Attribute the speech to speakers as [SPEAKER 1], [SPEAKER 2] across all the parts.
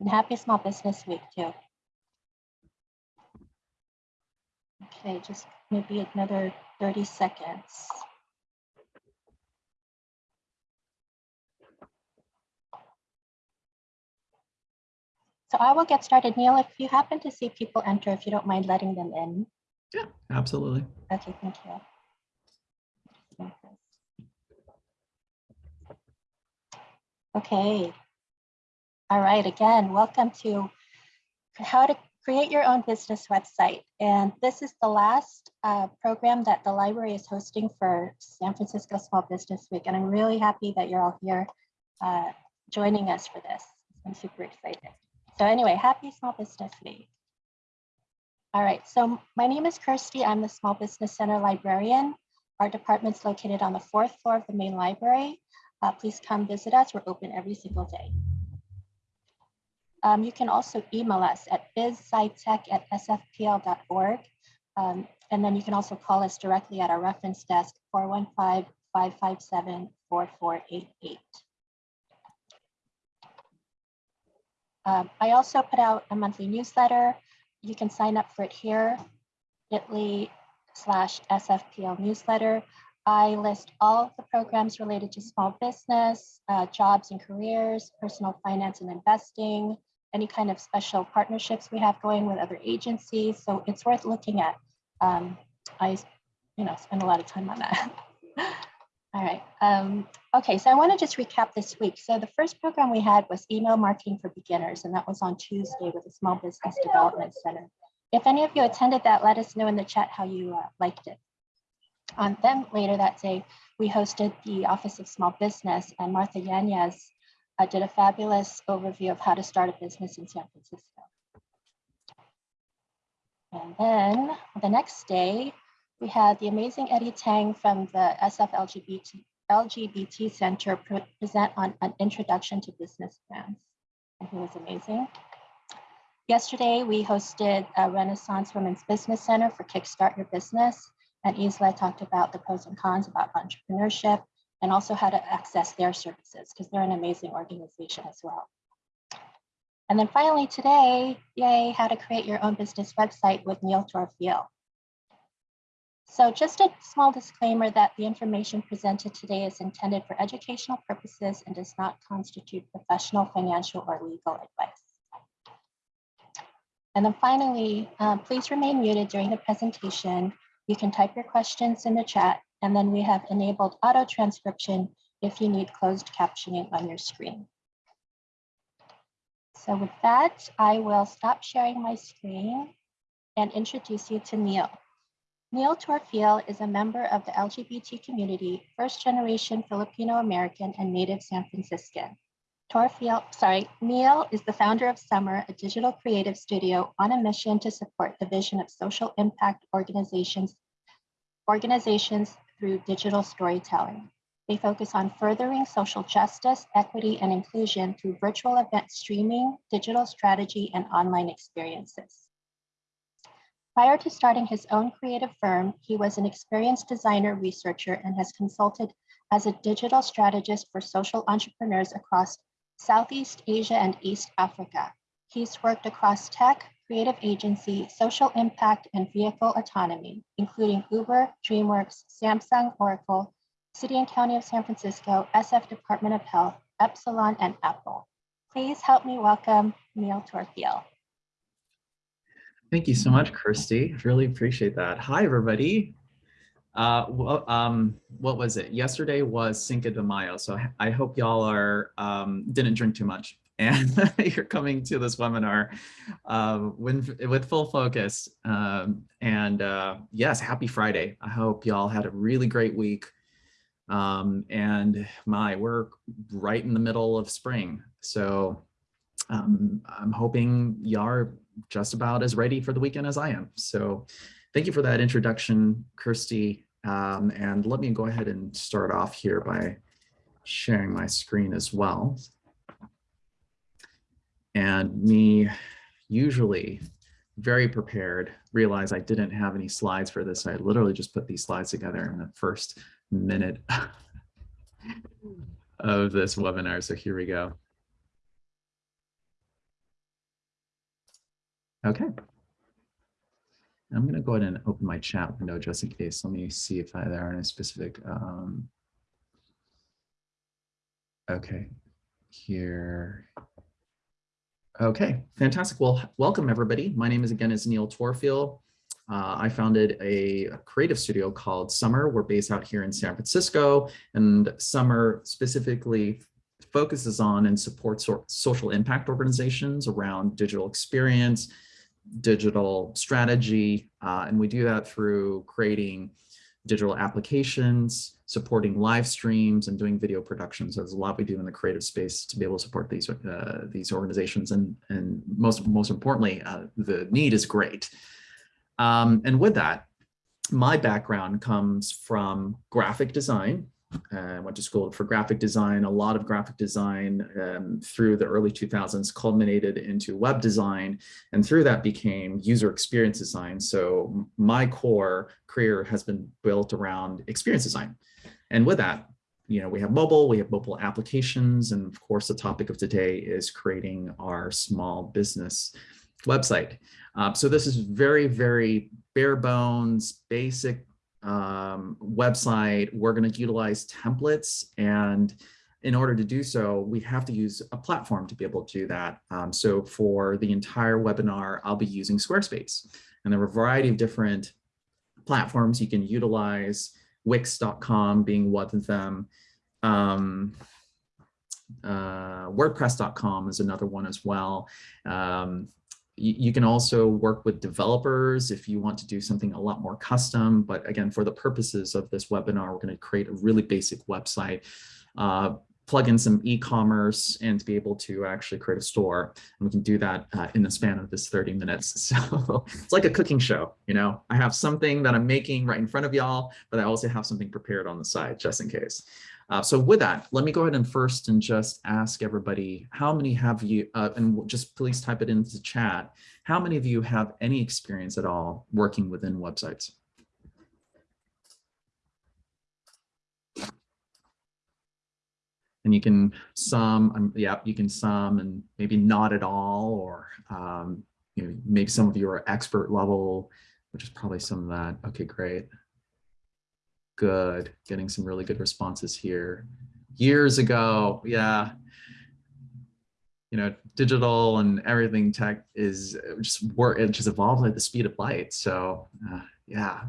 [SPEAKER 1] And happy Small Business Week too. Okay, just maybe another 30 seconds. So I will get started. Neil, if you happen to see people enter, if you don't mind letting them in.
[SPEAKER 2] Yeah, absolutely.
[SPEAKER 1] Okay, thank you. Okay. All right, again, welcome to how to create your own business website. And this is the last uh, program that the library is hosting for San Francisco Small Business Week. And I'm really happy that you're all here uh, joining us for this. I'm super excited. So anyway, happy Small Business Week. All right, so my name is Kirsty. I'm the Small Business Center librarian. Our department's located on the fourth floor of the main library. Uh, please come visit us. We're open every single day. Um, you can also email us at bizscitech at sfpl.org. Um, and then you can also call us directly at our reference desk, 415-557-4488. Um, I also put out a monthly newsletter. You can sign up for it here, bit.ly slash SFPL newsletter. I list all the programs related to small business, uh, jobs and careers, personal finance and investing, any kind of special partnerships we have going with other agencies. So it's worth looking at. Um, I, you know, spend a lot of time on that. All right. Um, okay, so I want to just recap this week. So the first program we had was email marketing for beginners, and that was on Tuesday with the Small Business Development Center. If any of you attended that, let us know in the chat how you uh, liked it. On then later that day, we hosted the Office of Small Business, and Martha Yanez uh, did a fabulous overview of how to start a business in San Francisco. And then the next day, we had the amazing Eddie Tang from the SF LGBT, LGBT Center pre present on an introduction to business plans. And he was amazing. Yesterday, we hosted a Renaissance Women's Business Center for Kickstart Your Business. And Isla talked about the pros and cons about entrepreneurship and also how to access their services because they're an amazing organization as well. And then finally today, yay, how to create your own business website with Neil Torfiel. So just a small disclaimer that the information presented today is intended for educational purposes and does not constitute professional, financial, or legal advice. And then finally, um, please remain muted during the presentation. You can type your questions in the chat, and then we have enabled auto transcription if you need closed captioning on your screen. So with that, I will stop sharing my screen and introduce you to Neil. Neil Torfiel is a member of the LGBT community, first generation Filipino American and native San Franciscan. Torfiel, sorry, Neil is the founder of Summer, a digital creative studio on a mission to support the vision of social impact organizations, organizations through digital storytelling. They focus on furthering social justice, equity, and inclusion through virtual event streaming, digital strategy, and online experiences. Prior to starting his own creative firm, he was an experienced designer researcher and has consulted as a digital strategist for social entrepreneurs across Southeast Asia and East Africa. He's worked across tech, creative agency, social impact, and vehicle autonomy, including Uber, DreamWorks, Samsung, Oracle, City and County of San Francisco, SF Department of Health, Epsilon, and Apple. Please help me welcome Neil Torfiel.
[SPEAKER 2] Thank you so much, Kirsty. I really appreciate that. Hi, everybody. Uh, well, um, what was it? Yesterday was Cinco de Mayo, so I hope y'all are um, didn't drink too much and you're coming to this webinar uh, with, with full focus. Um, and uh, yes, happy Friday. I hope y'all had a really great week. Um, and my, we're right in the middle of spring. So um, I'm hoping y'all are just about as ready for the weekend as I am. So thank you for that introduction, Kirsty. Um, and let me go ahead and start off here by sharing my screen as well. And me usually very prepared, realize I didn't have any slides for this. I literally just put these slides together in the first minute of this webinar. So here we go. Okay. I'm going to go ahead and open my chat window just in case. Let me see if I, there are any specific. Um, okay, here. Okay, fantastic. Well, welcome everybody. My name is again is Neil Torfield. Uh, I founded a creative studio called Summer. We're based out here in San Francisco, and Summer specifically focuses on and supports social impact organizations around digital experience, digital strategy, uh, and we do that through creating digital applications, supporting live streams, and doing video productions. There's a lot we do in the creative space to be able to support these uh, these organizations, and and most most importantly, uh, the need is great. Um, and with that, my background comes from graphic design. I went to school for graphic design. A lot of graphic design um, through the early 2000s culminated into web design, and through that became user experience design. So my core career has been built around experience design. And with that, you know, we have mobile, we have mobile applications, and of course, the topic of today is creating our small business website. Uh, so this is very, very bare bones, basic um, website. We're going to utilize templates. And in order to do so, we have to use a platform to be able to do that. Um, so for the entire webinar, I'll be using Squarespace. And there are a variety of different platforms you can utilize, Wix.com being one of them. Um, uh, WordPress.com is another one as well. Um, you can also work with developers if you want to do something a lot more custom. But again, for the purposes of this webinar, we're going to create a really basic website, uh, plug in some e-commerce and to be able to actually create a store. And we can do that uh, in the span of this 30 minutes. So it's like a cooking show, you know, I have something that I'm making right in front of y'all, but I also have something prepared on the side just in case. Uh, so with that, let me go ahead and first and just ask everybody, how many have you, uh, and just please type it into the chat, how many of you have any experience at all working within websites? And you can sum, um, yeah, you can sum and maybe not at all, or um, you know, maybe some of you are expert level, which is probably some of that. Okay, great. Good, getting some really good responses here. Years ago, yeah. You know, digital and everything tech is just work, it just evolved at the speed of light. So uh, yeah,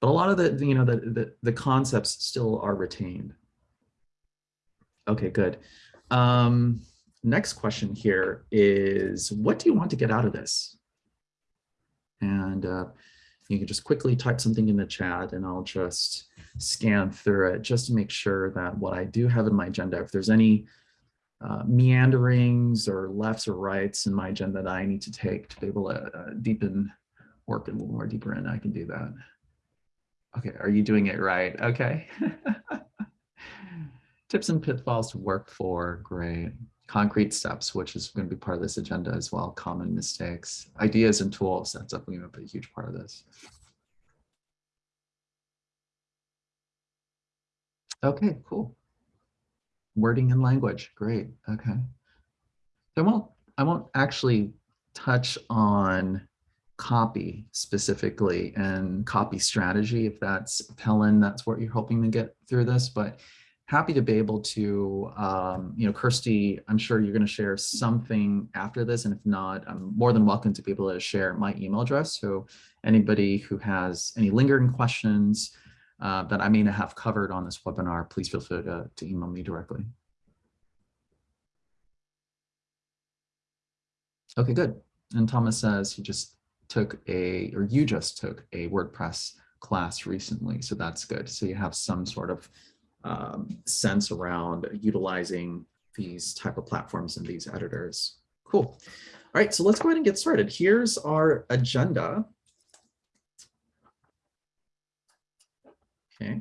[SPEAKER 2] but a lot of the, you know, the, the, the concepts still are retained. Okay, good. Um, next question here is, what do you want to get out of this? And uh, you can just quickly type something in the chat and I'll just scan through it just to make sure that what I do have in my agenda, if there's any uh, meanderings or lefts or rights in my agenda that I need to take to be able to uh, deepen, work a little more deeper in, I can do that. Okay, are you doing it right? Okay. Tips and pitfalls to work for, great concrete steps, which is going to be part of this agenda as well, common mistakes, ideas and tools, that's definitely going to be a huge part of this. Okay, cool. Wording and language, great, okay. So I won't, I won't actually touch on copy specifically and copy strategy, if that's, Helen, that's what you're hoping to get through this, but happy to be able to, um, you know, Kirsty, I'm sure you're going to share something after this. And if not, I'm more than welcome to be able to share my email address. So anybody who has any lingering questions uh, that I may not have covered on this webinar, please feel free to, to email me directly. Okay, good. And Thomas says he just took a, or you just took a WordPress class recently. So that's good. So you have some sort of um, sense around utilizing these type of platforms and these editors. Cool. All right, so let's go ahead and get started. Here's our agenda. Okay,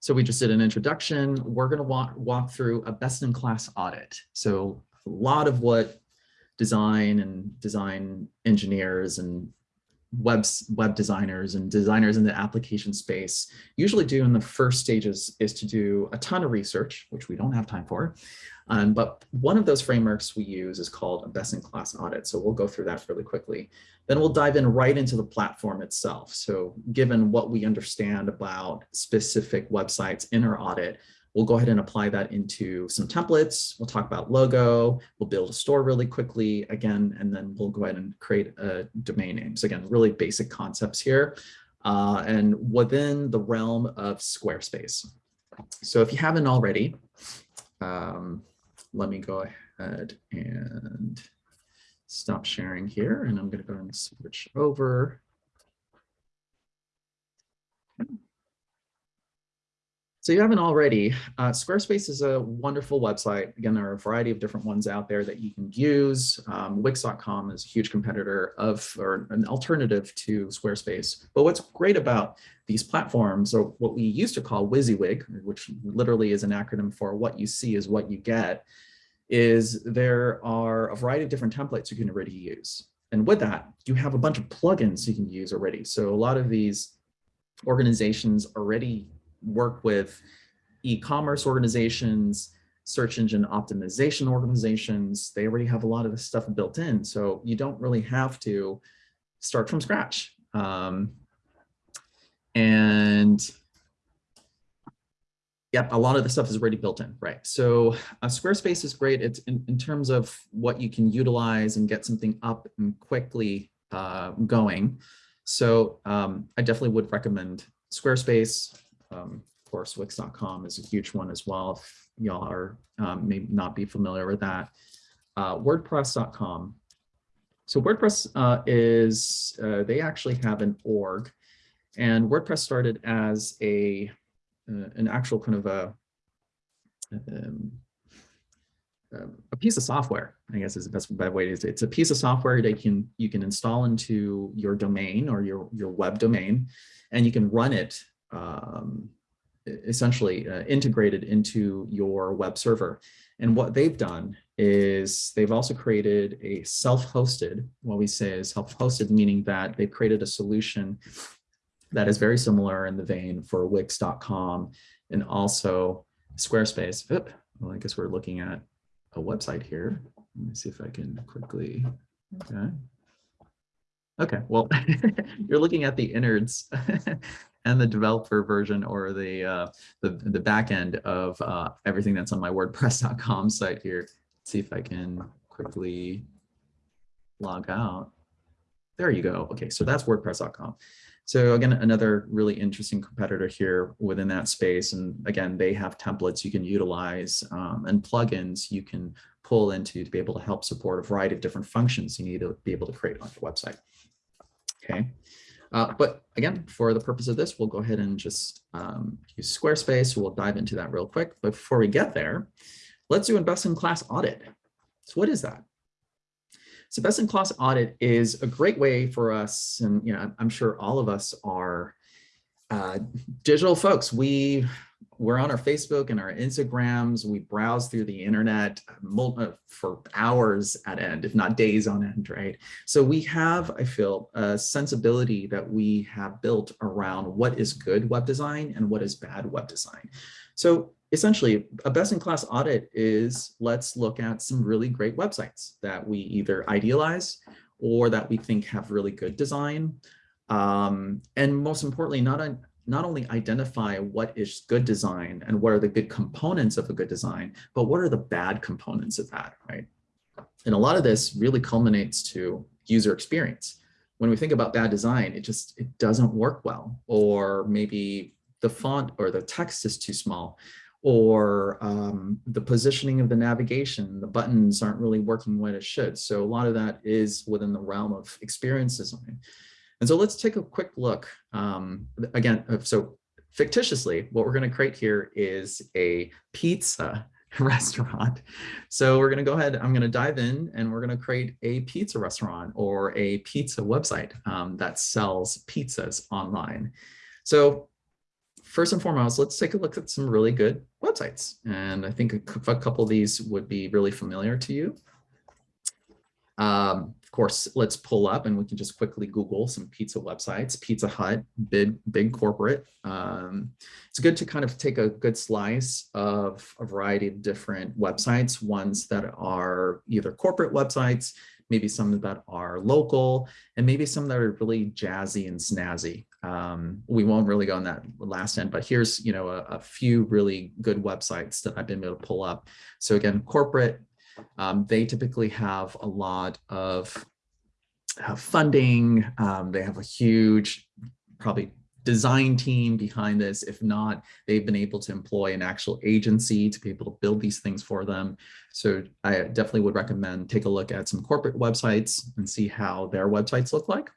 [SPEAKER 2] so we just did an introduction. We're going to walk, walk through a best-in-class audit. So a lot of what design and design engineers and webs, web designers and designers in the application space usually do in the first stages is to do a ton of research, which we don't have time for. Um, but one of those frameworks we use is called a best-in-class audit. So we'll go through that really quickly. Then we'll dive in right into the platform itself. So given what we understand about specific websites in our audit, we'll go ahead and apply that into some templates. We'll talk about logo. We'll build a store really quickly again, and then we'll go ahead and create a domain name. So again, really basic concepts here. Uh, and within the realm of Squarespace. So if you haven't already, um, let me go ahead and stop sharing here. And I'm going to go ahead and switch over. So you haven't already, uh, Squarespace is a wonderful website. Again, there are a variety of different ones out there that you can use. Um, Wix.com is a huge competitor of, or an alternative to Squarespace. But what's great about these platforms, or what we used to call WYSIWYG, which literally is an acronym for what you see is what you get, is there are a variety of different templates you can already use. And with that, you have a bunch of plugins you can use already. So a lot of these organizations already work with e-commerce organizations, search engine optimization organizations. They already have a lot of this stuff built in. So you don't really have to start from scratch. Um, and Yep, a lot of the stuff is already built in, right? So uh, Squarespace is great. It's in, in, terms of what you can utilize and get something up and quickly uh, going. So um, I definitely would recommend Squarespace. Um, of course, Wix.com is a huge one as well. If y'all are um, may not be familiar with that. Uh, WordPress.com. So WordPress uh, is, uh, they actually have an org and WordPress started as a uh, an actual kind of a um, um, a piece of software, I guess is the best way to say it. It's a piece of software that you can you can install into your domain or your your web domain, and you can run it um, essentially uh, integrated into your web server. And what they've done is they've also created a self-hosted, what we say is self-hosted, meaning that they've created a solution that is very similar in the vein for Wix.com and also Squarespace. Oop, well, I guess we're looking at a website here. Let me see if I can quickly, okay. Okay, well, you're looking at the innards and the developer version or the uh, the, the back end of uh, everything that's on my WordPress.com site here. Let's see if I can quickly log out. There you go. Okay, so that's WordPress.com. So again, another really interesting competitor here within that space. And again, they have templates you can utilize um, and plugins you can pull into to be able to help support a variety of different functions you need to be able to create on your website. Okay. Uh, but again, for the purpose of this, we'll go ahead and just um, use Squarespace. We'll dive into that real quick. But before we get there, let's do a best-in-class audit. So what is that? So best in class audit is a great way for us, and you know, I'm sure all of us are uh, digital folks. We we're on our Facebook and our Instagrams. We browse through the internet uh, for hours at end, if not days on end, right? So we have, I feel, a sensibility that we have built around what is good web design and what is bad web design. So essentially a best-in-class audit is let's look at some really great websites that we either idealize or that we think have really good design. Um, and most importantly, not, not only identify what is good design and what are the good components of a good design, but what are the bad components of that, right? And a lot of this really culminates to user experience. When we think about bad design, it just, it doesn't work well, or maybe the font or the text is too small, or um, the positioning of the navigation, the buttons aren't really working when it should. So a lot of that is within the realm of experience design. And so let's take a quick look. Um, again, uh, so fictitiously, what we're going to create here is a pizza restaurant. So we're going to go ahead, I'm going to dive in and we're going to create a pizza restaurant or a pizza website um, that sells pizzas online. So first and foremost, let's take a look at some really good websites. And I think a, couple of these would be really familiar to you. Um, of course, let's pull up and we can just quickly Google some pizza websites, Pizza Hut, big, big corporate. Um, it's good to kind of take a good slice of a variety of different websites, ones that are either corporate websites, maybe some that are local, and maybe some that are really jazzy and snazzy. Um, we won't really go on that last end, but here's you know a, a few really good websites that I've been able to pull up. So again, corporate, um, they typically have a lot of uh, funding. Um, they have a huge, probably design team behind this. If not, they've been able to employ an actual agency to be able to build these things for them. So I definitely would recommend take a look at some corporate websites and see how their websites look like.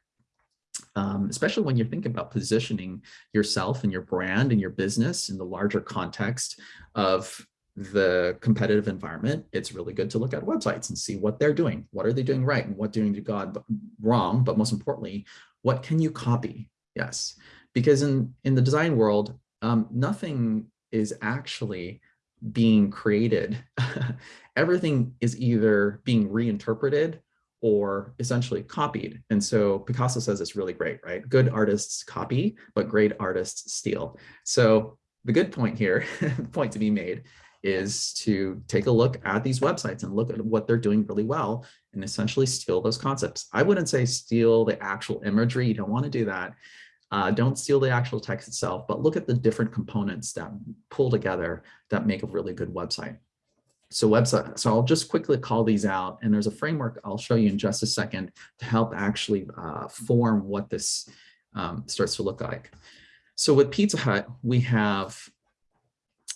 [SPEAKER 2] Um, especially when you're thinking about positioning yourself and your brand and your business in the larger context of the competitive environment, it's really good to look at websites and see what they're doing. What are they doing right and what doing to God wrong? But most importantly, what can you copy? Yes, because in, in the design world, um, nothing is actually being created. Everything is either being reinterpreted or essentially copied. And so Picasso says it's really great, right? Good artists copy, but great artists steal. So the good point here, point to be made, is to take a look at these websites and look at what they're doing really well and essentially steal those concepts. I wouldn't say steal the actual imagery. You don't want to do that. Uh, don't steal the actual text itself, but look at the different components that pull together that make a really good website. So website, so I'll just quickly call these out and there's a framework I'll show you in just a second to help actually uh, form what this um, starts to look like. So with Pizza Hut, we have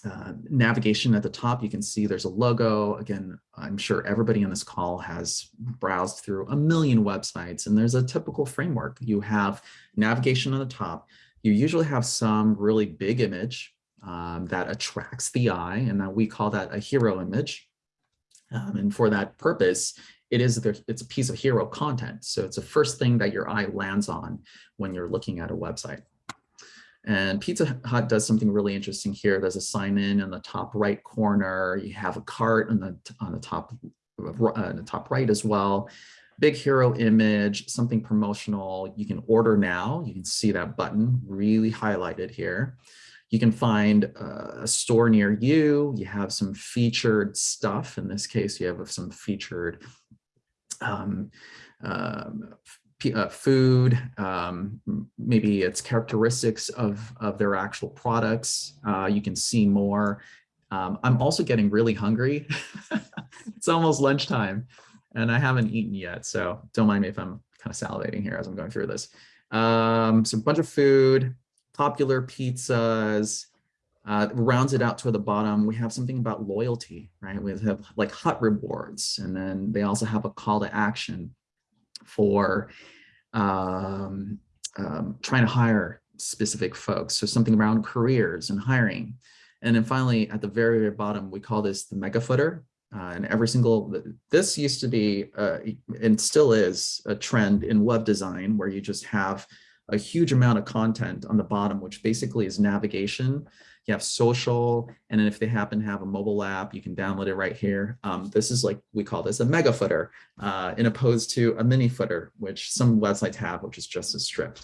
[SPEAKER 2] uh, navigation at the top, you can see there's a logo. Again, I'm sure everybody on this call has browsed through a million websites and there's a typical framework. You have navigation on the top. You usually have some really big image um, that attracts the eye and that we call that a hero image. Um, and for that purpose, it is it's a piece of hero content. So it's the first thing that your eye lands on when you're looking at a website. And Pizza Hut does something really interesting here. There's a sign in in the top right corner. You have a cart on the on the top uh, the top right as well. Big hero image, something promotional. You can order now. You can see that button really highlighted here. You can find uh, a store near you. You have some featured stuff. In this case, you have some featured um, um, uh, food, um, maybe its characteristics of, of their actual products. Uh, you can see more. Um, I'm also getting really hungry. it's almost lunchtime and I haven't eaten yet. So don't mind me if I'm kind of salivating here as I'm going through this. Um, so a bunch of food, popular pizzas, uh, rounds it out to the bottom. We have something about loyalty, right? We have like hut rewards, and then they also have a call to action for um, um, trying to hire specific folks. So something around careers and hiring. And then finally, at the very, very bottom, we call this the mega footer. Uh, and every single, this used to be, uh, and still is, a trend in web design where you just have a huge amount of content on the bottom, which basically is navigation you have social, and then if they happen to have a mobile app, you can download it right here. Um, this is like, we call this a mega footer, uh, in opposed to a mini footer, which some websites have, which is just a strip.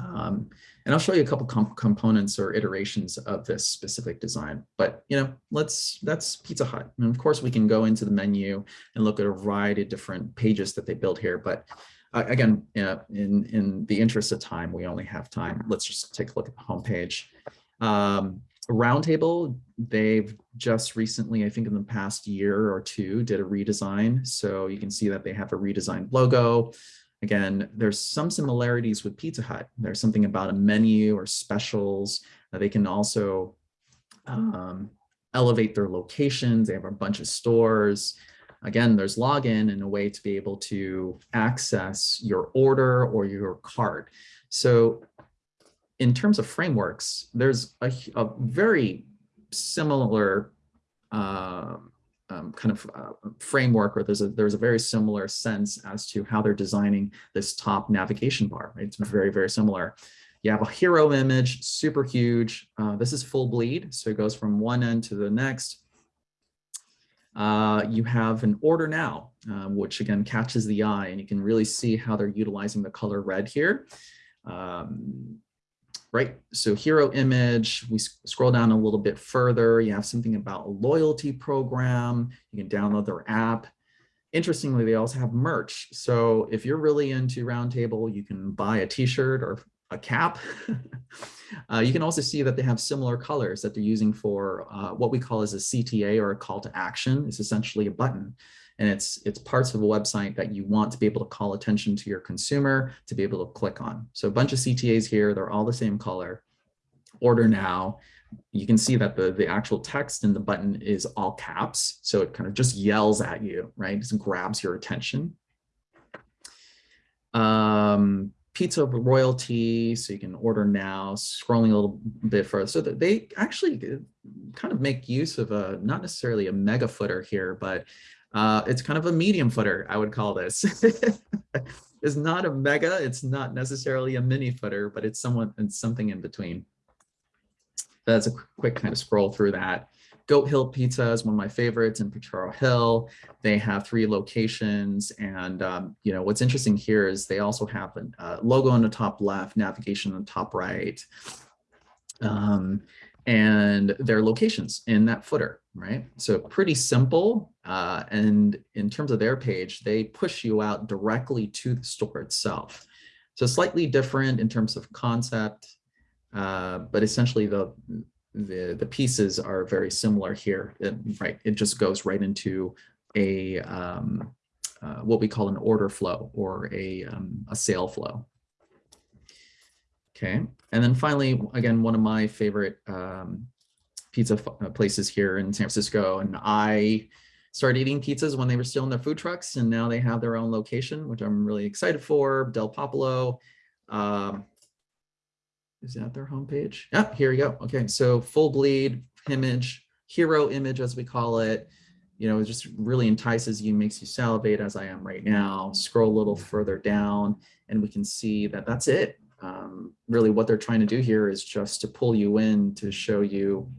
[SPEAKER 2] Um, and I'll show you a couple com components or iterations of this specific design. But you know, let's that's Pizza Hut. And of course, we can go into the menu and look at a variety of different pages that they build here. But uh, again, uh, in in the interest of time, we only have time. Let's just take a look at the homepage. Um, Roundtable, they've just recently, I think in the past year or two, did a redesign. So you can see that they have a redesigned logo. Again, there's some similarities with Pizza Hut. There's something about a menu or specials. Uh, they can also um, elevate their locations. They have a bunch of stores. Again, there's login and a way to be able to access your order or your cart. So in terms of frameworks, there's a, a very similar uh, um, kind of uh, framework, or there's a there's a very similar sense as to how they're designing this top navigation bar. Right? It's very very similar. You have a hero image, super huge. Uh, this is full bleed, so it goes from one end to the next. Uh, you have an order now, uh, which again catches the eye and you can really see how they're utilizing the color red here. Um, right, so hero image, we scroll down a little bit further, you have something about a loyalty program, you can download their app. Interestingly, they also have merch. So if you're really into Roundtable, you can buy a t-shirt or a cap. uh, you can also see that they have similar colors that they're using for uh, what we call as a CTA or a call to action. It's essentially a button and it's it's parts of a website that you want to be able to call attention to your consumer to be able to click on. So a bunch of CTAs here, they're all the same color. Order now. You can see that the, the actual text in the button is all caps. So it kind of just yells at you, right? Just grabs your attention. Um, pizza royalty, so you can order now, scrolling a little bit further. So that they actually uh, kind of make use of a, not necessarily a mega footer here, but uh, it's kind of a medium footer, I would call this. it's not a mega, it's not necessarily a mini footer, but it's somewhat it's something in between. That's a quick kind of scroll through that. Goat Hill Pizza is one of my favorites in Potrero Hill. They have three locations. And, um, you know, what's interesting here is they also have a uh, logo on the top left, navigation on the top right, um, and their locations in that footer, right? So pretty simple. Uh, and in terms of their page, they push you out directly to the store itself. So slightly different in terms of concept, uh, but essentially the the, the pieces are very similar here, it, right? It just goes right into a um, uh, what we call an order flow or a, um, a sale flow. Okay, and then finally, again, one of my favorite um, pizza uh, places here in San Francisco, and I started eating pizzas when they were still in their food trucks, and now they have their own location, which I'm really excited for, Del Popolo. Um, is that their homepage? Yeah, here we go. Okay, so full bleed image, hero image as we call it. You know, it just really entices you, makes you salivate as I am right now. Scroll a little further down and we can see that that's it. Um, really what they're trying to do here is just to pull you in to show you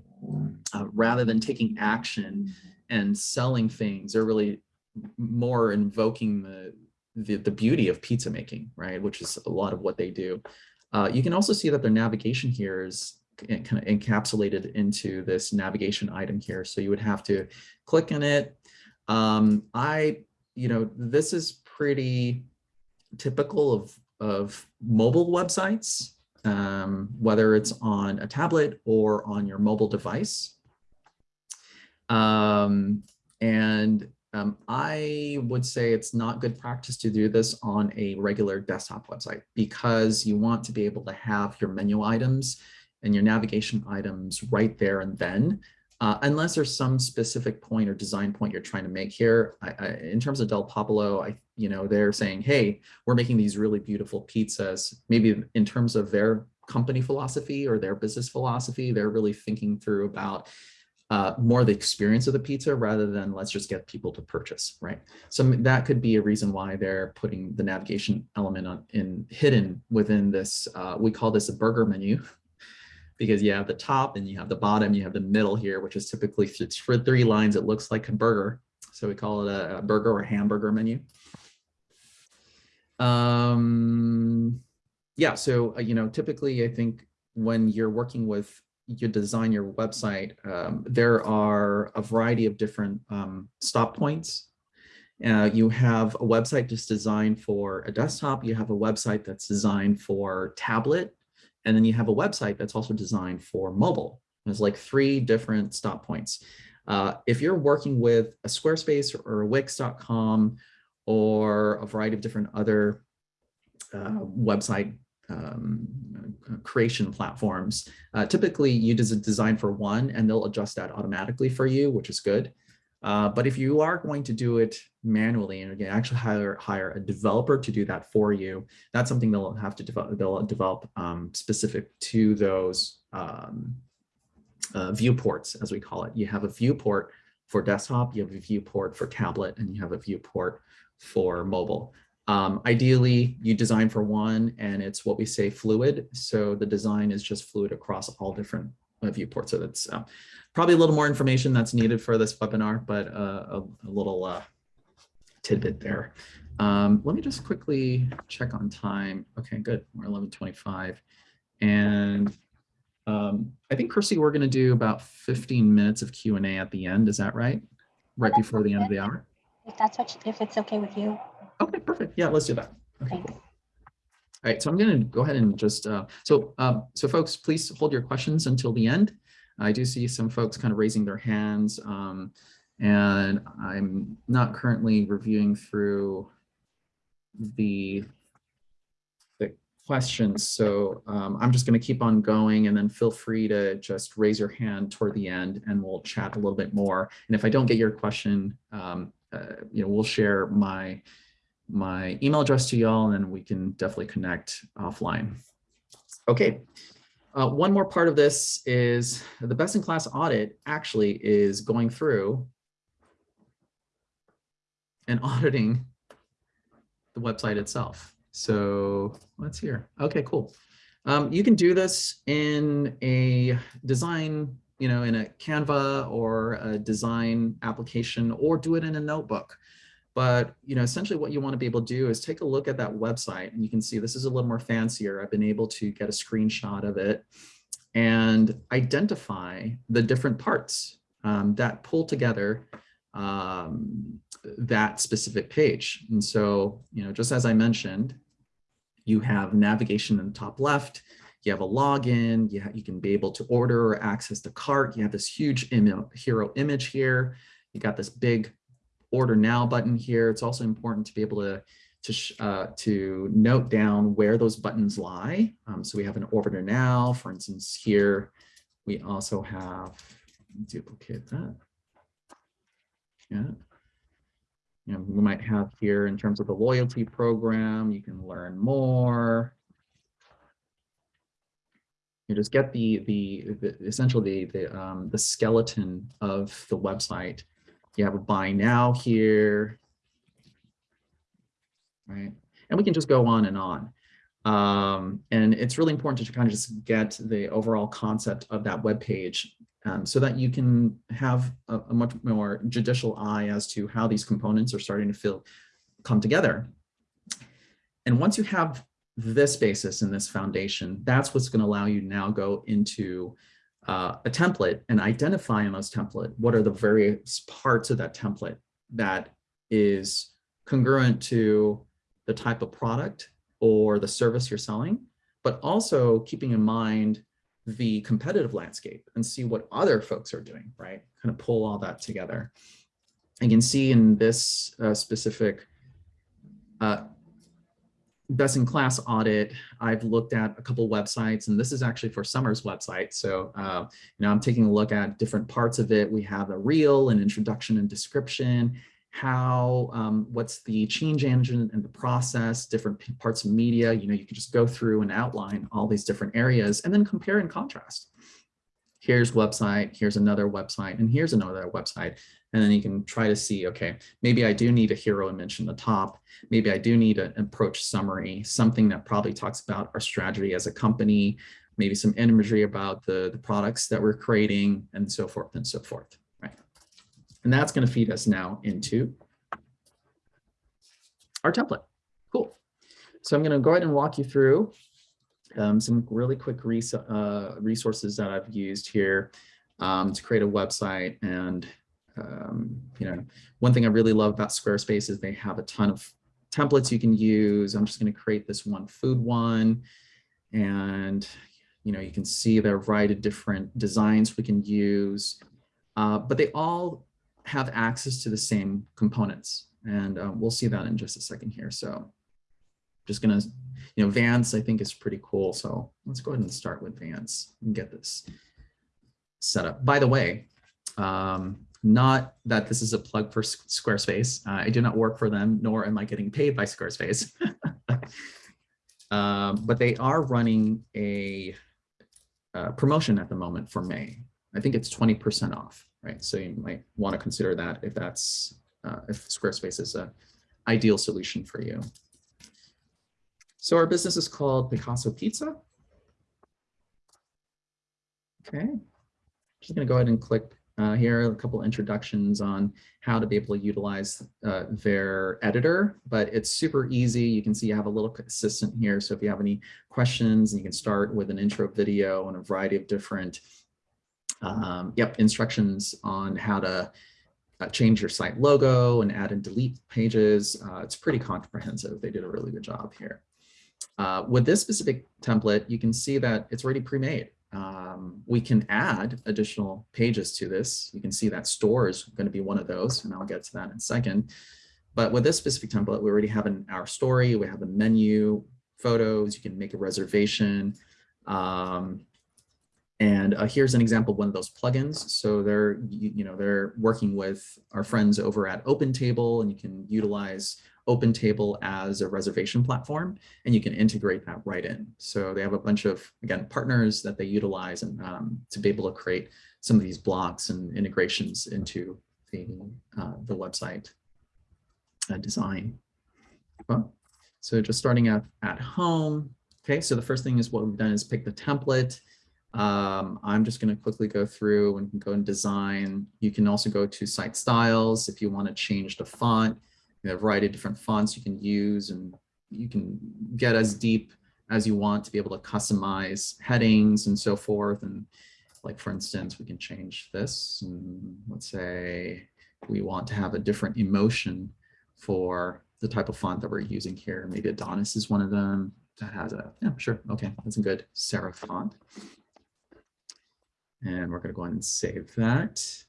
[SPEAKER 2] uh, rather than taking action and selling things, they're really more invoking the, the, the beauty of pizza making, right? Which is a lot of what they do. Uh, you can also see that their navigation here is kind of encapsulated into this navigation item here. So you would have to click on it. Um, I, you know, this is pretty typical of, of mobile websites, um, whether it's on a tablet or on your mobile device. Um, and um, I would say it's not good practice to do this on a regular desktop website because you want to be able to have your menu items and your navigation items right there and then, uh, unless there's some specific point or design point you're trying to make here. I, I, in terms of Del Popolo, I, you know, they're saying, hey, we're making these really beautiful pizzas. Maybe in terms of their company philosophy or their business philosophy, they're really thinking through about uh, more the experience of the pizza rather than let's just get people to purchase, right? So that could be a reason why they're putting the navigation element on in hidden within this. Uh, we call this a burger menu because you have the top and you have the bottom, you have the middle here, which is typically it's for three lines. It looks like a burger, so we call it a, a burger or hamburger menu. Um, yeah, so uh, you know, typically I think when you're working with you design your website, um, there are a variety of different um, stop points. Uh, you have a website just designed for a desktop. You have a website that's designed for tablet. And then you have a website that's also designed for mobile. There's like three different stop points. Uh, if you're working with a Squarespace or a Wix.com or a variety of different other uh, website um, creation platforms. Uh, typically, you design for one and they'll adjust that automatically for you, which is good. Uh, but if you are going to do it manually and again, actually hire, hire a developer to do that for you, that's something they'll have to develop, they'll develop um, specific to those um, uh, viewports, as we call it. You have a viewport for desktop, you have a viewport for tablet, and you have a viewport for mobile. Um, ideally, you design for one and it's what we say fluid. So the design is just fluid across all different uh, viewport. So that's uh, probably a little more information that's needed for this webinar, but uh, a, a little uh, tidbit there. Um, let me just quickly check on time. Okay, good. We're 11:25, and um, I think Kirsty, we're going to do about 15 minutes of Q and A at the end. Is that right? Right before the end of the hour.
[SPEAKER 1] If that's what, you- if it's okay with you,
[SPEAKER 2] perfect. Yeah, let's do that. Okay,
[SPEAKER 1] thanks.
[SPEAKER 2] cool. All right, so I'm going to go ahead and just, uh, so, um, so folks, please hold your questions until the end. I do see some folks kind of raising their hands, um, and I'm not currently reviewing through the the questions, so um, I'm just going to keep on going, and then feel free to just raise your hand toward the end, and we'll chat a little bit more. And if I don't get your question, um, uh, you know, we'll share my my email address to y'all and we can definitely connect offline. Okay. Uh, one more part of this is the best in class audit actually is going through and auditing the website itself. So let's hear. Okay, cool. Um, you can do this in a design, you know, in a Canva or a design application or do it in a notebook. But you know, essentially what you want to be able to do is take a look at that website and you can see this is a little more fancier. I've been able to get a screenshot of it and identify the different parts um, that pull together um, that specific page. And so, you know, just as I mentioned, you have navigation in the top left, you have a login, you, you can be able to order or access the cart, you have this huge Im hero image here, you got this big order now button here. It's also important to be able to to, uh, to note down where those buttons lie. Um, so we have an order now, for instance, here we also have duplicate that. Yeah. You know, we might have here in terms of the loyalty program, you can learn more. You just get the the, the essentially the the, um, the skeleton of the website you have a buy now here, right? And we can just go on and on. Um, and it's really important to kind of just get the overall concept of that web page um, so that you can have a, a, much more judicial eye as to how these components are starting to feel come together. And once you have this basis and this foundation, that's what's going to allow you to now go into uh, a template and identify in those template what are the various parts of that template that is congruent to the type of product or the service you're selling, but also keeping in mind the competitive landscape and see what other folks are doing, right? Kind of pull all that together. You can see in this uh, specific uh, best in class audit, I've looked at a couple websites, and this is actually for Summer's website. So, uh, you know, I'm taking a look at different parts of it. We have a reel, an introduction and description, how, um, what's the change engine and the process, different parts of media. You know, you can just go through and outline all these different areas and then compare and contrast. Here's website, here's another website, and here's another website. And then you can try to see, okay, maybe I do need a hero image in the top. Maybe I do need an approach summary, something that probably talks about our strategy as a company, maybe some imagery about the, the products that we're creating and so forth and so forth, right? And that's gonna feed us now into our template. Cool. So I'm gonna go ahead and walk you through um, some really quick res uh, resources that I've used here um, to create a website and um, you know, one thing I really love about Squarespace is they have a ton of templates you can use. I'm just going to create this one food one. And, you know, you can see there are a variety of different designs we can use, uh, but they all have access to the same components. And uh, we'll see that in just a second here. So just going to, you know, Vance, I think is pretty cool. So let's go ahead and start with Vance and get this set up. By the way, um, not that this is a plug for Squarespace. Uh, I do not work for them, nor am I getting paid by Squarespace. um, but they are running a, a, promotion at the moment for May. I think it's 20% off, right? So you might want to consider that if that's, uh, if Squarespace is a ideal solution for you. So our business is called Picasso Pizza. Okay, just gonna go ahead and click uh, here, a couple introductions on how to be able to utilize uh, their editor, but it's super easy. You can see you have a little assistant here. So if you have any questions, you can start with an intro video and a variety of different um, yep, instructions on how to uh, change your site logo and add and delete pages. Uh, it's pretty comprehensive. They did a really good job here. Uh, with this specific template, you can see that it's already pre-made. Um, we can add additional pages to this. You can see that store is going to be one of those, and I'll get to that in a second. But with this specific template, we already have an our story, we have a menu, photos, you can make a reservation. Um, and uh, here's an example of one of those plugins. So they're, you, you know, they're working with our friends over at OpenTable, and you can utilize OpenTable as a reservation platform, and you can integrate that right in. So they have a bunch of, again, partners that they utilize and um, to be able to create some of these blocks and integrations into the, uh, the website uh, design. Well, so just starting at, at home. Okay, so the first thing is what we've done is pick the template. Um, I'm just going to quickly go through and go and design. You can also go to site styles if you want to change the font. A variety of different fonts you can use and you can get as deep as you want to be able to customize headings and so forth. And like, for instance, we can change this. And let's say we want to have a different emotion for the type of font that we're using here. Maybe Adonis is one of them that has a, yeah, sure. Okay, that's a good serif font. And we're going to go ahead and save that.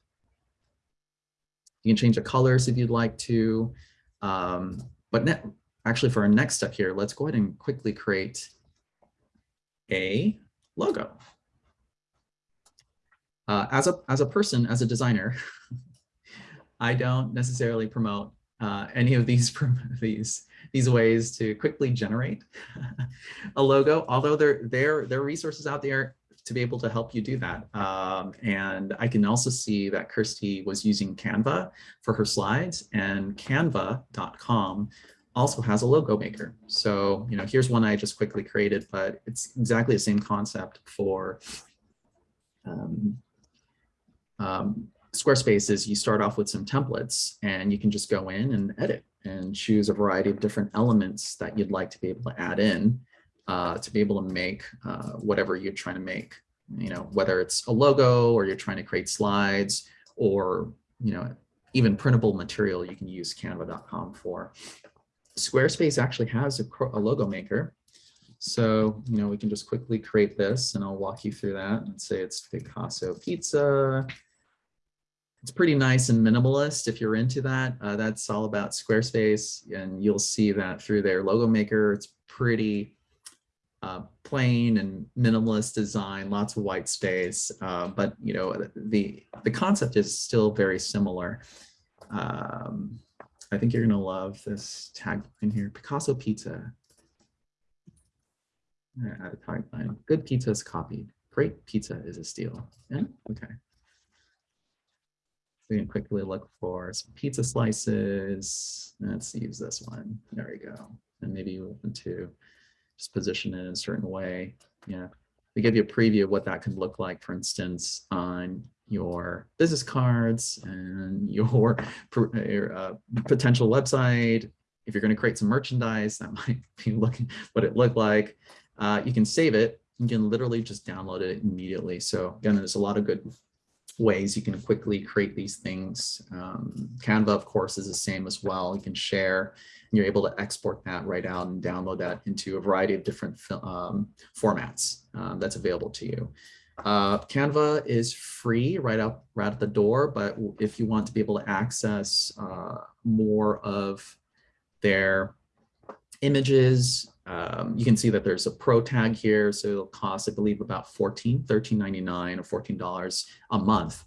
[SPEAKER 2] You can change the colors if you'd like to. Um, but actually for our next step here, let's go ahead and quickly create a logo. Uh, as, a, as a person, as a designer, I don't necessarily promote uh, any of these, these, these ways to quickly generate a logo, although there, there, there are resources out there to be able to help you do that. Um, and I can also see that Kirsty was using Canva for her slides and canva.com also has a logo maker. So, you know, here's one I just quickly created, but it's exactly the same concept for um, um, Squarespace is you start off with some templates and you can just go in and edit and choose a variety of different elements that you'd like to be able to add in uh, to be able to make uh, whatever you're trying to make, you know, whether it's a logo or you're trying to create slides or, you know, even printable material you can use canva.com for. Squarespace actually has a, a, logo maker. So, you know, we can just quickly create this and I'll walk you through that. Let's say it's Picasso Pizza. It's pretty nice and minimalist if you're into that. Uh, that's all about Squarespace and you'll see that through their logo maker. It's pretty uh, plain and minimalist design, lots of white space, uh, but you know the the concept is still very similar. Um, I think you're gonna love this tagline here: Picasso Pizza. Add a tagline: Good pizza is copied. Great pizza is a steal. Yeah. Okay. You can quickly look for some pizza slices. Let's use this one. There we go. And maybe you open to just position it in a certain way. Yeah, they give you a preview of what that could look like, for instance, on your business cards and your, your uh, potential website. If you're going to create some merchandise, that might be looking what it looked like. Uh, you can save it. You can literally just download it immediately. So again, there's a lot of good ways you can quickly create these things. Um, Canva, of course, is the same as well. You can share you're able to export that right out and download that into a variety of different um, formats um, that's available to you. Uh, Canva is free right out right at the door, but if you want to be able to access uh, more of their images, um, you can see that there's a pro tag here. So it'll cost, I believe, about 14, 13.99 or $14 a month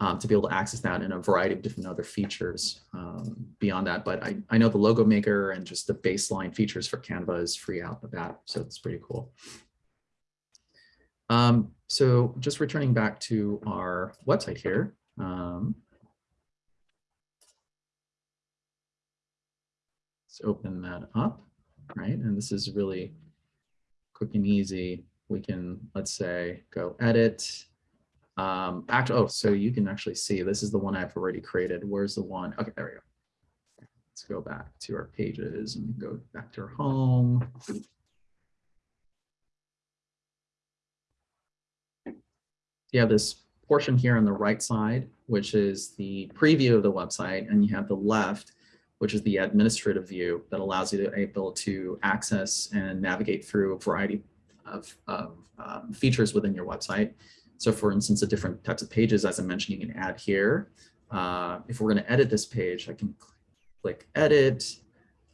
[SPEAKER 2] um, to be able to access that and a variety of different other features um, beyond that. But I, I know the logo maker and just the baseline features for Canva is free out the bat. So it's pretty cool. Um, so just returning back to our website here. Um, let's open that up, right? And this is really quick and easy. We can, let's say, go edit, Um, actually, oh, so you can actually see this is the one I've already created. Where's the one? Okay, there we go. Let's go back to our pages and go back to our home. You have this portion here on the right side, which is the preview of the website, and you have the left, which is the administrative view that allows you to able to access and navigate through a variety of, of um, features within your website. So for instance, the different types of pages, as I mentioned, you can add here. Uh, if we're going to edit this page, I can click edit.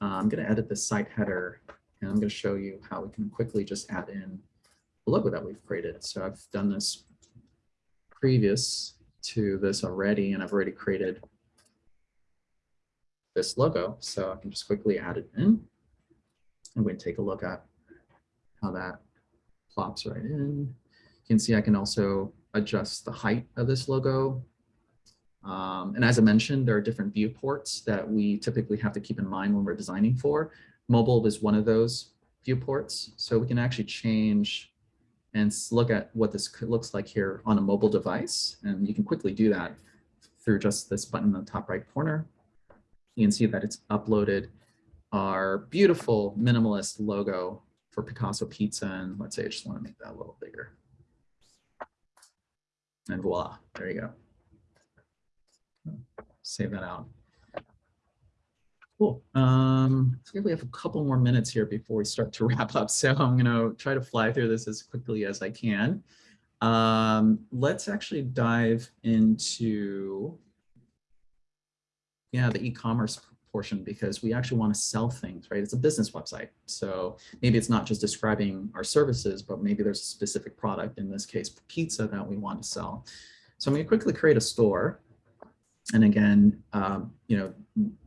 [SPEAKER 2] Uh, I'm going to edit the site header, and I'm going to show you how we can quickly just add in the logo that we've created. So I've done this previous to this already, and I've already created this logo. So I can just quickly add it in. I'm going to take a look at how that plops right in. Can see I can also adjust the height of this logo. Um, and as I mentioned, there are different viewports that we typically have to keep in mind when we're designing for. Mobile is one of those viewports. So we can actually change and look at what this looks like here on a mobile device. And you can quickly do that through just this button in the top right corner. You can see that it's uploaded our beautiful minimalist logo for Picasso Pizza. And let's say I just want to make that a little bigger. And voila, there you go. Save that out. Cool. Um, think we have a couple more minutes here before we start to wrap up. So I'm going to try to fly through this as quickly as I can. Um, let's actually dive into yeah, the e-commerce portion because we actually want to sell things, right? It's a business website. So maybe it's not just describing our services, but maybe there's a specific product, in this case, pizza that we want to sell. So I'm going to quickly create a store. And again, um, you know,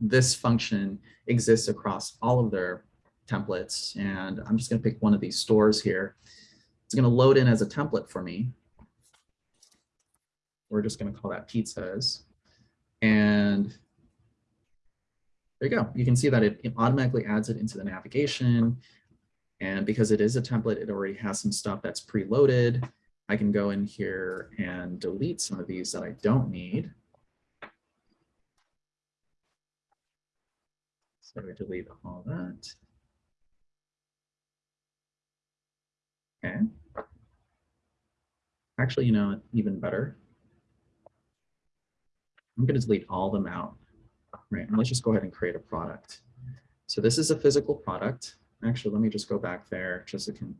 [SPEAKER 2] this function exists across all of their templates. And I'm just going to pick one of these stores here. It's going to load in as a template for me. We're just going to call that pizzas. And there you go. You can see that it, it automatically adds it into the navigation. And because it is a template, it already has some stuff that's preloaded. I can go in here and delete some of these that I don't need. So I delete all that. Okay. Actually, you know, even better. I'm going to delete all them out. Right, and let's just go ahead and create a product. So this is a physical product. Actually, let me just go back there just so can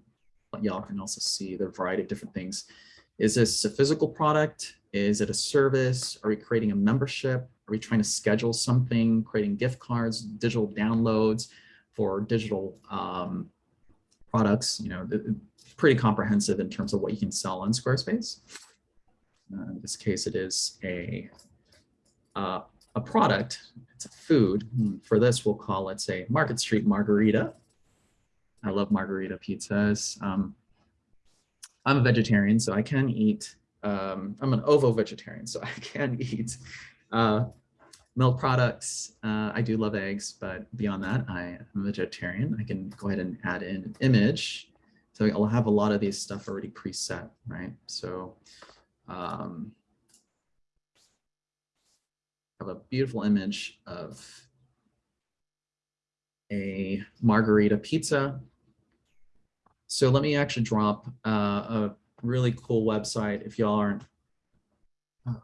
[SPEAKER 2] y'all can also see the variety of different things. Is this a physical product? Is it a service? Are we creating a membership? Are we trying to schedule something, creating gift cards, digital downloads for digital um, products? You know, pretty comprehensive in terms of what you can sell on Squarespace. Uh, in this case, it is a uh, a product, it's a food. For this, we'll call it, say, Market Street Margarita. I love margarita pizzas. Um, I'm a vegetarian, so I can eat, um, I'm an ovo vegetarian, so I can eat uh, milk products. Uh, I do love eggs, but beyond that, I am a vegetarian. I can go ahead and add in an image. So I'll have a lot of these stuff already preset, right? So um, a beautiful image of a margarita pizza. So let me actually drop uh, a really cool website if y'all aren't um,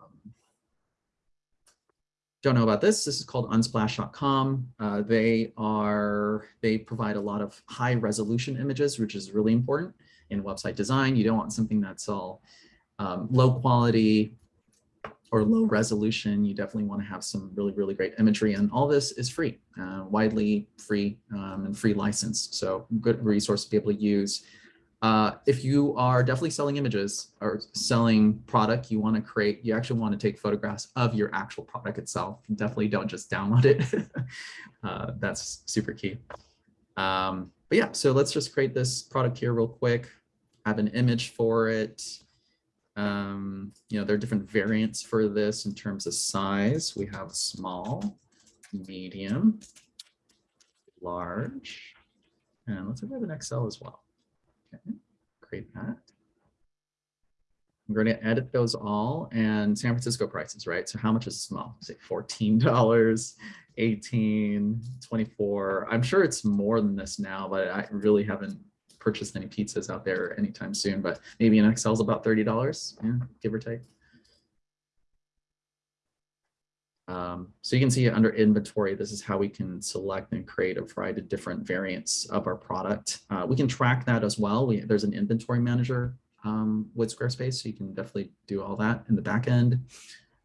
[SPEAKER 2] don't know about this. This is called unsplash.com. Uh, they are they provide a lot of high resolution images, which is really important in website design. You don't want something that's all um, low quality, or low resolution, you definitely want to have some really, really great imagery. And all this is free, uh, widely free um, and free license. So good resource to be able to use. Uh, if you are definitely selling images or selling product, you want to create, you actually want to take photographs of your actual product itself. Definitely don't just download it. uh, that's super key. Um, but yeah, so let's just create this product here real quick. I have an image for it. Um, you know, there are different variants for this in terms of size. We have small, medium, large, and let's have an XL as well. Okay, create that. I'm going to edit those all and San Francisco prices, right? So how much is small? Say $14, 18, 24. I'm sure it's more than this now, but I really haven't purchased any pizzas out there anytime soon, but maybe in XL's about $30, yeah, give or take. Um, so you can see under inventory, this is how we can select and create a variety of different variants of our product. Uh, we can track that as well. We, there's an inventory manager um, with Squarespace, so you can definitely do all that in the back end.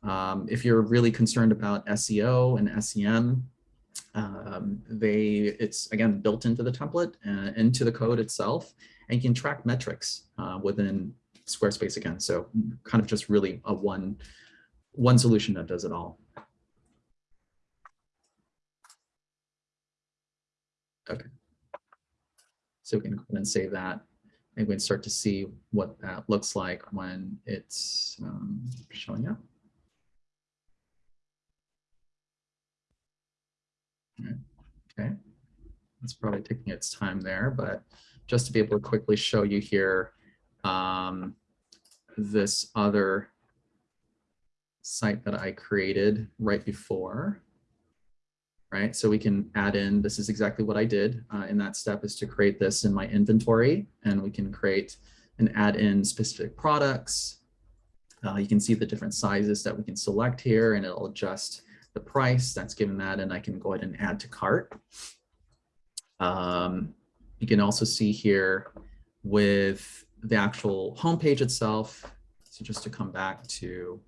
[SPEAKER 2] Um, if you're really concerned about SEO and SEM, um, they it's again built into the template, uh, into the code itself, and you can track metrics uh, within Squarespace again. So kind of just really a one one solution that does it all. Okay. So we can go ahead and save that. And we can start to see what that looks like when it's um, showing up. Okay, it's probably taking its time there, but just to be able to quickly show you here um, this other site that I created right before right? So we can add in, this is exactly what I did uh, in that step is to create this in my inventory and we can create and add in specific products. Uh, you can see the different sizes that we can select here and it'll adjust the price that's given that and I can go ahead and add to cart. Um, you can also see here with the actual homepage itself. So just to come back to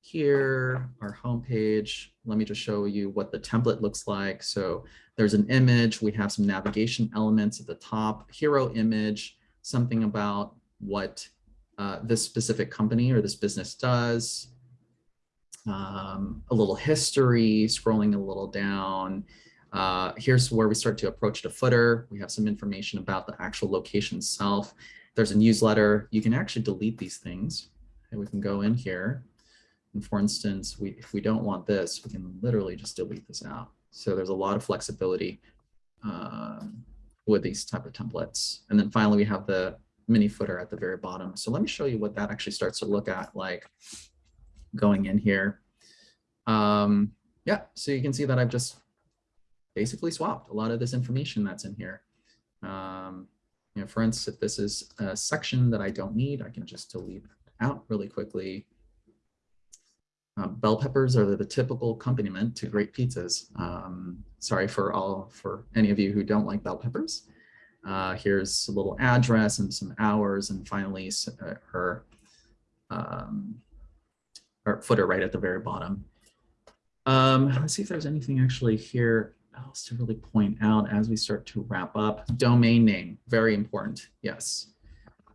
[SPEAKER 2] here, our homepage. Let me just show you what the template looks like. So there's an image. We have some navigation elements at the top, hero image, something about what uh, this specific company or this business does, um, a little history, scrolling a little down. Uh, here's where we start to approach the footer. We have some information about the actual location itself. There's a newsletter. You can actually delete these things. And we can go in here and for instance, we, if we don't want this, we can literally just delete this out. So there's a lot of flexibility um, with these type of templates. And then finally, we have the mini footer at the very bottom. So let me show you what that actually starts to look at like going in here. Um, yeah, so you can see that I've just basically swapped a lot of this information that's in here. Um, you know, for instance, if this is a section that I don't need, I can just delete out really quickly uh, bell peppers are the typical accompaniment to great pizzas. Um, sorry for all for any of you who don't like bell peppers. Uh, here's a little address and some hours, and finally uh, her, um, her footer right at the very bottom. Um, let's see if there's anything actually here else to really point out as we start to wrap up. Domain name, very important. Yes.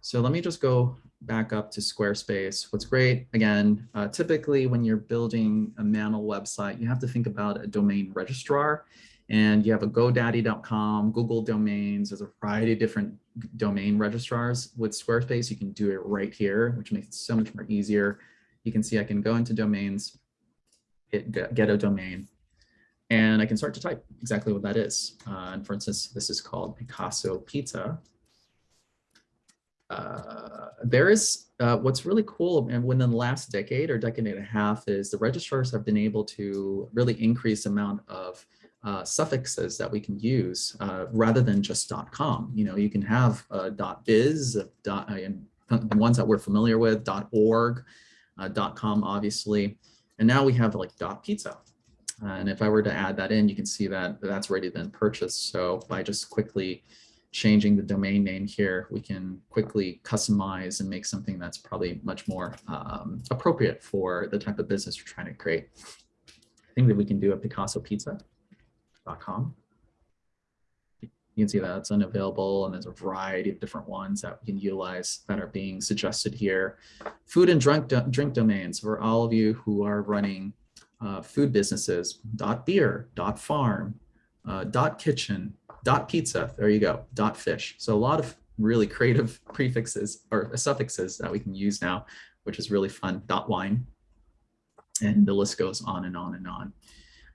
[SPEAKER 2] So let me just go back up to Squarespace. What's great, again, uh, typically when you're building a Mantle website, you have to think about a domain registrar and you have a GoDaddy.com, Google Domains, there's a variety of different domain registrars. With Squarespace, you can do it right here, which makes it so much more easier. You can see I can go into domains, hit get a domain, and I can start to type exactly what that is. Uh, and for instance, this is called Picasso Pizza. Uh, there is uh, what's really cool and within the last decade or decade and a half is the registrars have been able to really increase the amount of uh, suffixes that we can use uh, rather than just .com. You know, you can have .biz, dot, and the ones that we're familiar with, .org, .com, obviously, and now we have like dot .pizza. and if I were to add that in, you can see that that's already been purchased. So by just quickly changing the domain name here, we can quickly customize and make something that's probably much more um, appropriate for the type of business you're trying to create. I think that we can do a picassopizza.com. You can see that it's unavailable and there's a variety of different ones that we can utilize that are being suggested here. Food and drink, do drink domains for all of you who are running uh, food businesses, dot beer, dot farm, uh, dot kitchen, dot pizza, there you go, dot fish. So a lot of really creative prefixes or suffixes that we can use now, which is really fun, dot wine. And the list goes on and on and on.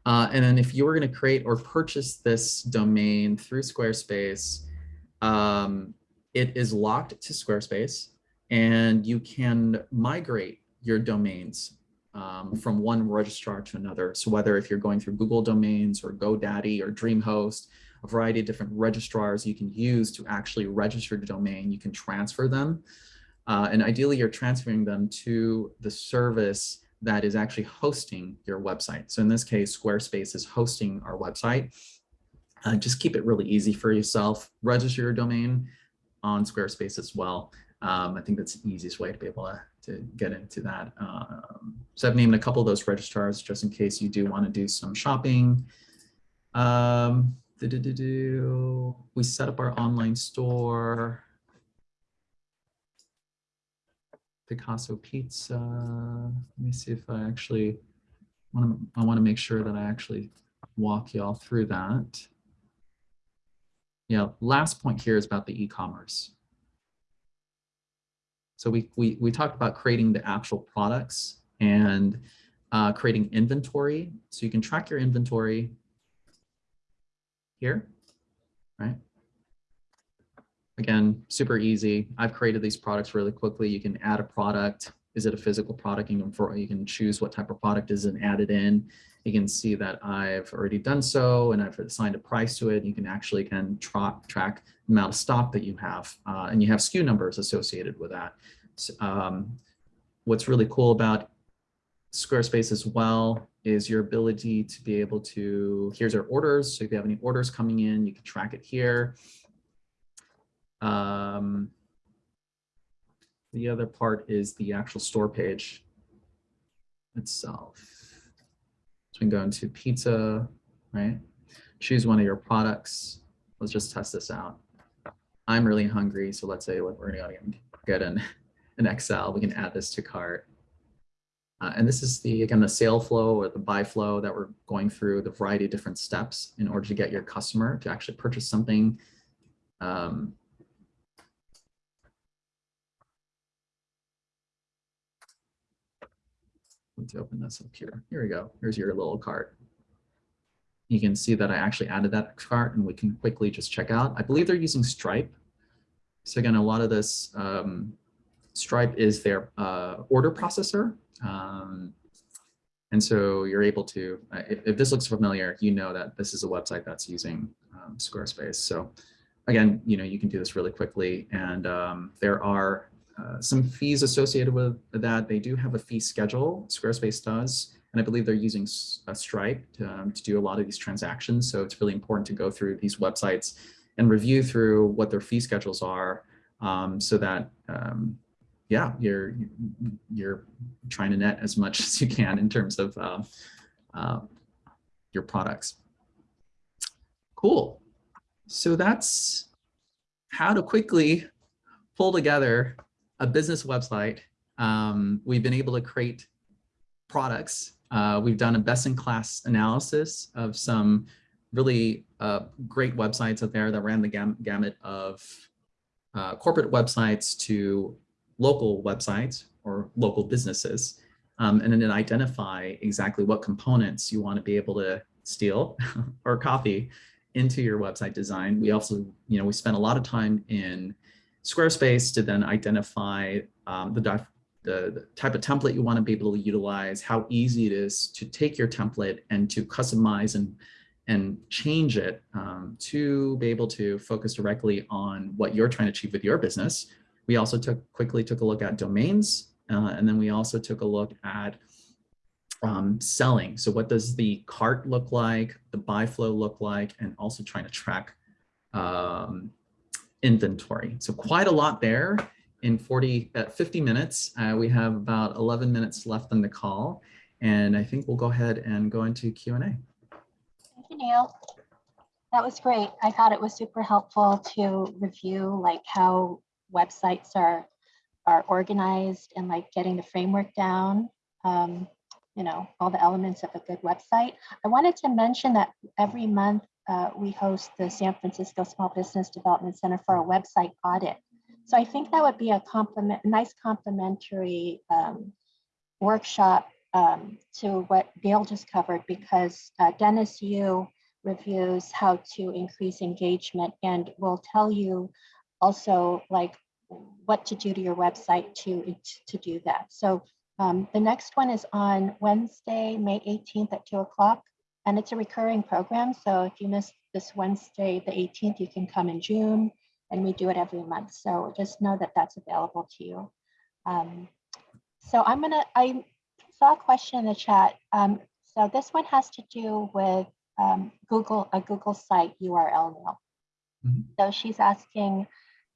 [SPEAKER 2] Uh, and then if you were going to create or purchase this domain through Squarespace, um, it is locked to Squarespace. and you can migrate your domains um, from one registrar to another. So whether if you're going through Google Domains or GoDaddy or DreamHost, a variety of different registrars you can use to actually register the domain, you can transfer them. Uh, and ideally, you're transferring them to the service that is actually hosting your website. So in this case, Squarespace is hosting our website. Uh, just keep it really easy for yourself. Register your domain on Squarespace as well. Um, I think that's the easiest way to be able to, to get into that. Um, so I've named a couple of those registrars just in case you do want to do some shopping. Um. We set up our online store. Picasso Pizza. Let me see if I actually want to, I want to make sure that I actually walk y'all through that. Yeah, last point here is about the e-commerce. So we, we, we talked about creating the actual products and uh, creating inventory. So you can track your inventory here, right? Again, super easy. I've created these products really quickly. You can add a product. Is it a physical product? You can, for, you can choose what type of product is and add it in. You can see that I've already done so and I've assigned a price to it. You can actually can tra track the amount of stock that you have uh, and you have SKU numbers associated with that. So, um, what's really cool about Squarespace as well is your ability to be able to, here's our orders. So if you have any orders coming in, you can track it here. Um, the other part is the actual store page itself. So we can go into pizza, right? Choose one of your products. Let's just test this out. I'm really hungry, so let's say we're gonna get an, an XL. We can add this to cart. Uh, and this is the, again, the sale flow or the buy flow that we're going through the variety of different steps in order to get your customer to actually purchase something. Um, let's open this up here. Here we go. Here's your little cart. You can see that I actually added that cart and we can quickly just check out. I believe they're using Stripe. So again, a lot of this um, Stripe is their uh, order processor. Um, and so you're able to, uh, if, if, this looks familiar, you know that this is a website that's using um, Squarespace. So again, you know, you can do this really quickly. And um, there are uh, some fees associated with that. They do have a fee schedule, Squarespace does. And I believe they're using a Stripe to, um, to do a lot of these transactions. So it's really important to go through these websites and review through what their fee schedules are um, so that um, yeah, you're you're trying to net as much as you can in terms of uh, uh, your products. Cool. So that's how to quickly pull together a business website. Um, we've been able to create products. Uh, we've done a best-in-class analysis of some really uh, great websites out there that ran the gam gamut of uh, corporate websites to local websites or local businesses, um, and then identify exactly what components you want to be able to steal or copy into your website design. We also, you know, we spent a lot of time in Squarespace to then identify um, the, the, the type of template you want to be able to utilize, how easy it is to take your template and to customize and and change it um, to be able to focus directly on what you're trying to achieve with your business we also took quickly took a look at domains, uh, and then we also took a look at um, selling. So what does the cart look like, the buy flow look like, and also trying to track um, inventory. So quite a lot there in 40, at 50 minutes. Uh, we have about 11 minutes left on the call, and I think we'll go ahead and go into Q&A. Thank
[SPEAKER 1] you, Neil. That was great. I thought it was super helpful to review like how websites are are organized and like getting the framework down, um, you know, all the elements of a good website. I wanted to mention that every month uh, we host the San Francisco Small Business Development Center for a website audit. So I think that would be a compliment, nice complementary um, workshop um, to what Dale just covered because uh, Dennis Yu reviews how to increase engagement and will tell you also like what to do to your website to, to do that. So um, the next one is on Wednesday, May 18th at 2 o'clock, and it's a recurring program. So if you miss this Wednesday, the 18th, you can come in June, and we do it every month. So just know that that's available to you. Um, so I'm gonna, I saw a question in the chat. Um, so this one has to do with um, Google, a Google site URL now.
[SPEAKER 2] Mhm.
[SPEAKER 1] So she's asking,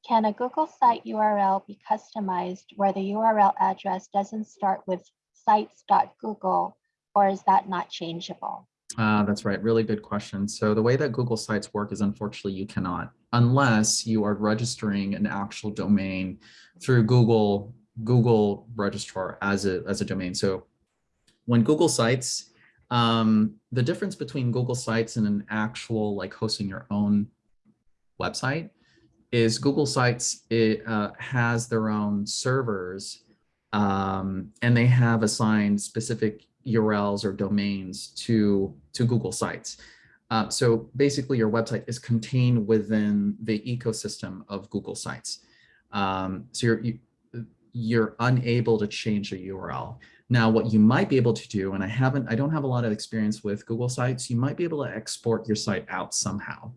[SPEAKER 1] can a Google site URL be customized where the URL address doesn't start with sites.google or is that not changeable?
[SPEAKER 2] Ah, that's right. Really good question. So the way that Google Sites work is unfortunately you cannot, unless you are registering an actual domain through Google Google Registrar as a as a domain. So when Google Sites, um, the difference between Google Sites and an actual like hosting your own website is Google Sites it uh, has their own servers um, and they have assigned specific URLs or domains to, to Google Sites. Uh, so basically your website is contained within the ecosystem of Google Sites. Um, so you're, you, you're unable to change the URL. Now, what you might be able to do, and I haven't, I don't have a lot of experience with Google Sites, you might be able to export your site out somehow.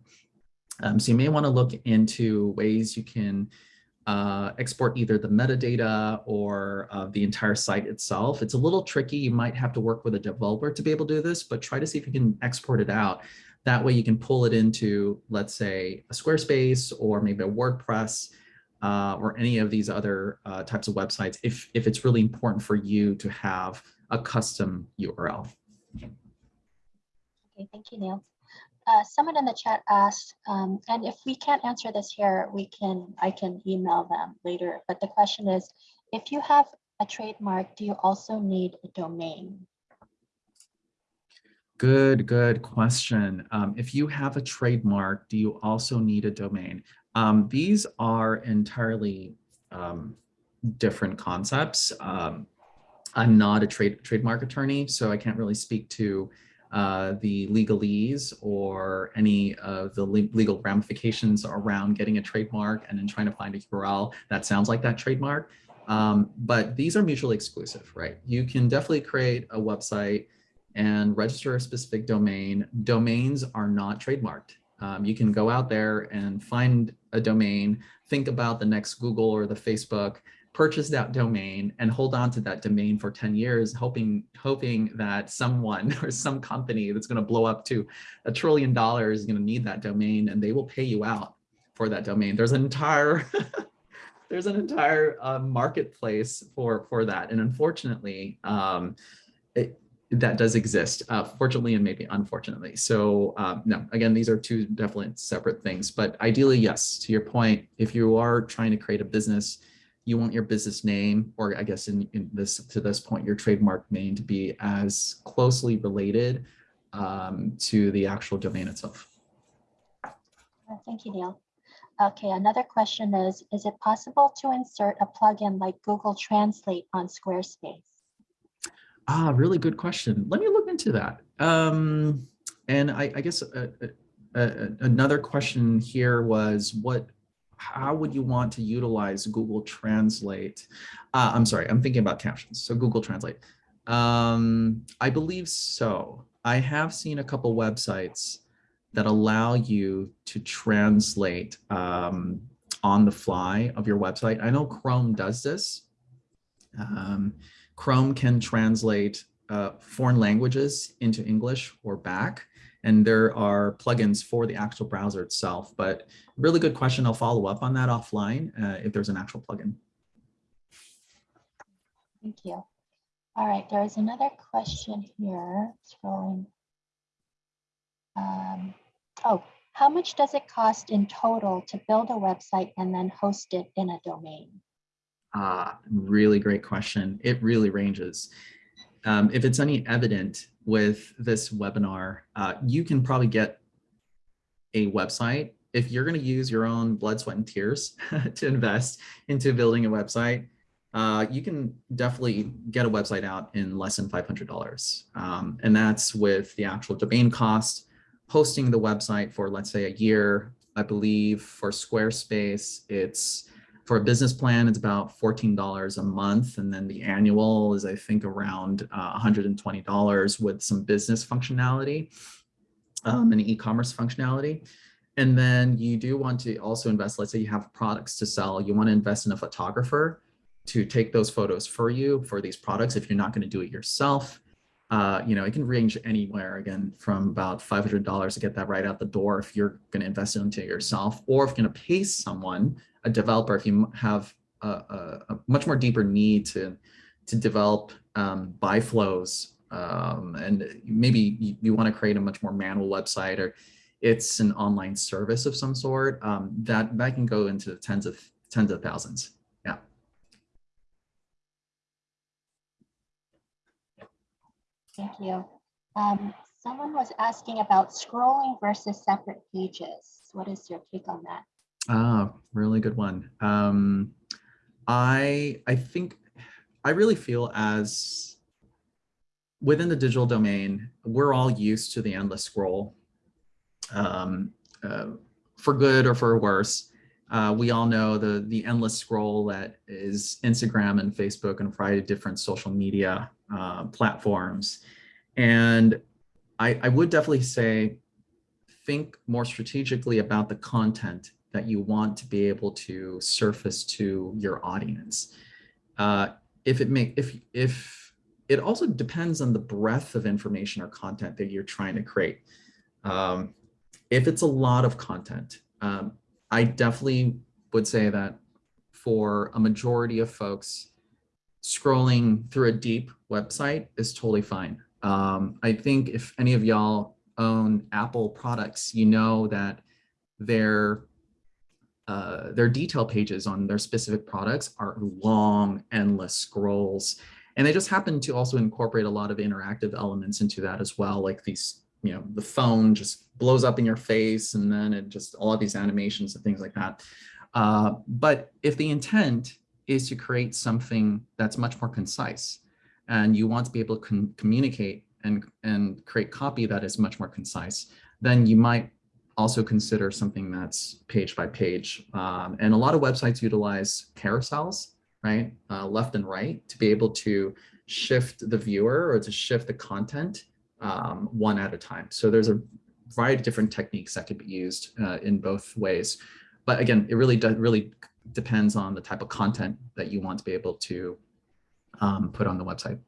[SPEAKER 2] Um, so you may want to look into ways you can uh, export either the metadata or uh, the entire site itself. It's a little tricky. You might have to work with a developer to be able to do this, but try to see if you can export it out. That way you can pull it into, let's say, a Squarespace or maybe a WordPress uh, or any of these other uh, types of websites if, if it's really important for you to have a custom URL.
[SPEAKER 1] Okay, thank you, Neil. Uh, someone in the chat asked, um, and if we can't answer this here, we can, I can email them later. But the question is, if you have a trademark, do you also need a domain?
[SPEAKER 2] Good, good question. Um, if you have a trademark, do you also need a domain? Um, these are entirely um, different concepts. Um, I'm not a trade trademark attorney, so I can't really speak to uh, the legalese or any of the le legal ramifications around getting a trademark and then trying to find a URL that sounds like that trademark. Um, but these are mutually exclusive, right? You can definitely create a website and register a specific domain. Domains are not trademarked. Um, you can go out there and find a domain, think about the next Google or the Facebook, purchase that domain and hold on to that domain for 10 years, hoping, hoping that someone or some company that's going to blow up to a trillion dollars is going to need that domain and they will pay you out for that domain. There's an entire there's an entire uh, marketplace for for that. And unfortunately, um, it, that does exist, uh, fortunately and maybe unfortunately. So um, no, again, these are two definitely separate things. But ideally, yes, to your point, if you are trying to create a business, you want your business name, or I guess in, in this to this point, your trademark name to be as closely related um, to the actual domain itself.
[SPEAKER 1] Thank you, Neil. Okay, another question is, is it possible to insert a plugin like Google Translate on Squarespace?
[SPEAKER 2] Ah, really good question. Let me look into that. Um, and I, I guess uh, uh, uh, another question here was what, how would you want to utilize Google Translate? Uh, I'm sorry, I'm thinking about captions. So Google Translate. Um, I believe so. I have seen a couple websites that allow you to translate um, on the fly of your website. I know Chrome does this. Um, Chrome can translate uh, foreign languages into English or back, and there are plugins for the actual browser itself. But really good question. I'll follow up on that offline uh, if there's an actual plugin.
[SPEAKER 1] Thank you. All right, there is another question here, scrolling. Um, oh, how much does it cost in total to build a website and then host it in a domain?
[SPEAKER 2] Ah, really great question. It really ranges. Um, if it's any evident with this webinar, uh, you can probably get a website. If you're going to use your own blood, sweat, and tears to invest into building a website, uh, you can definitely get a website out in less than $500. Um, and that's with the actual domain cost, hosting the website for, let's say, a year. I believe for Squarespace, it's For a business plan, it's about $14 a month. And then the annual is, I think, around uh, $120 with some business functionality um, and e-commerce functionality. And then you do want to also invest, let's say you have products to sell, you want to invest in a photographer to take those photos for you for these products if you're not going to do it yourself. Uh, you know, it can range anywhere again from about $500 to get that right out the door if you're going to invest into it yourself, or if you're going to pay someone, a developer, if you have a, a, a much more deeper need to, to develop um, buy flows um, and maybe you, you want to create a much more manual website or it's an online service of some sort, um, that, that can go into tens of tens of thousands. Yeah.
[SPEAKER 1] Thank you. Um, someone was asking about scrolling versus separate pages. What is your take on that?
[SPEAKER 2] Ah, really good one. Um, I I think I really feel as within the digital domain, we're all used to the endless scroll, um, uh, for good or for worse. Uh, we all know the the endless scroll that is Instagram and Facebook and a variety of different social media uh, platforms. And I, I would definitely say, think more strategically about the content that you want to be able to surface to your audience. Uh, if it make if if it also depends on the breadth of information or content that you're trying to create. Um, if it's a lot of content, um, I definitely would say that for a majority of folks, scrolling through a deep website is totally fine. Um, I think if any of y'all own Apple products, you know that their uh, their detail pages on their specific products are long, endless scrolls. And they just happen to also incorporate a lot of interactive elements into that as well, like these, you know, the phone just blows up in your face and then it just all of these animations and things like that. Uh, but if the intent is to create something that's much more concise and you want to be able to communicate and, and create copy that is much more concise, then you might also consider something that's page by page. Um, and a lot of websites utilize carousels, right, uh, left and right, to be able to shift the viewer or to shift the content um, one at a time. So there's a variety of different techniques that could be used uh, in both ways. But again, it really really depends on the type of content that you want to be able to um, put on the website.